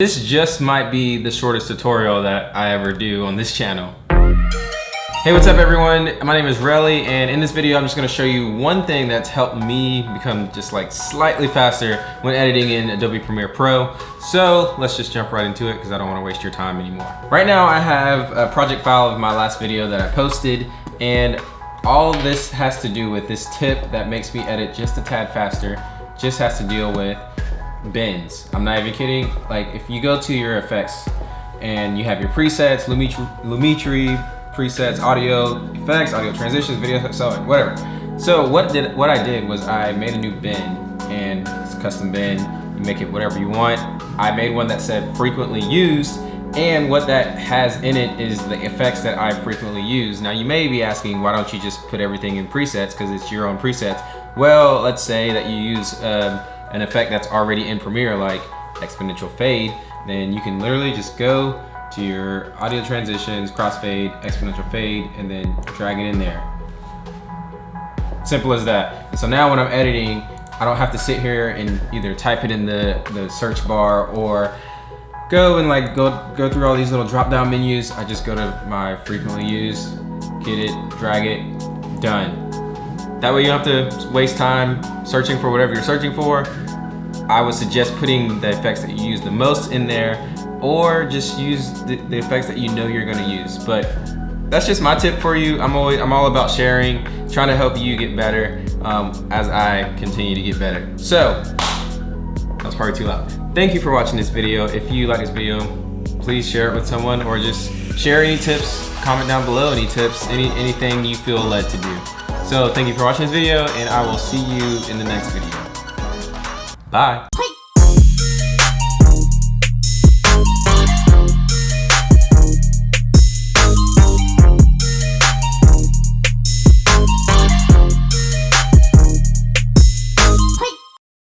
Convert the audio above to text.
This just might be the shortest tutorial that I ever do on this channel. Hey, what's up everyone? My name is Relly and in this video I'm just gonna show you one thing that's helped me become just like slightly faster when editing in Adobe Premiere Pro. So let's just jump right into it because I don't wanna waste your time anymore. Right now I have a project file of my last video that I posted and all this has to do with this tip that makes me edit just a tad faster, just has to deal with bins. I'm not even kidding. Like if you go to your effects and you have your presets, Lumetri, Lumetri presets, audio effects, audio transitions, video, so whatever. So what did what I did was I made a new bin and custom bin. You make it whatever you want. I made one that said frequently used and what that has in it is the effects that I frequently use. Now you may be asking, why don't you just put everything in presets because it's your own presets. Well, let's say that you use um, an effect that's already in Premiere like exponential fade, then you can literally just go to your audio transitions, crossfade, exponential fade, and then drag it in there. Simple as that. so now when I'm editing, I don't have to sit here and either type it in the, the search bar or go and like go go through all these little drop down menus. I just go to my frequently used, get it, drag it, done. That way you don't have to waste time searching for whatever you're searching for. I would suggest putting the effects that you use the most in there or just use the, the effects that you know you're gonna use. But that's just my tip for you. I'm always I'm all about sharing, trying to help you get better um, as I continue to get better. So, that was probably too loud. Thank you for watching this video. If you like this video, please share it with someone or just share any tips, comment down below any tips, any anything you feel led to do. So thank you for watching this video and I will see you in the next video. Bye.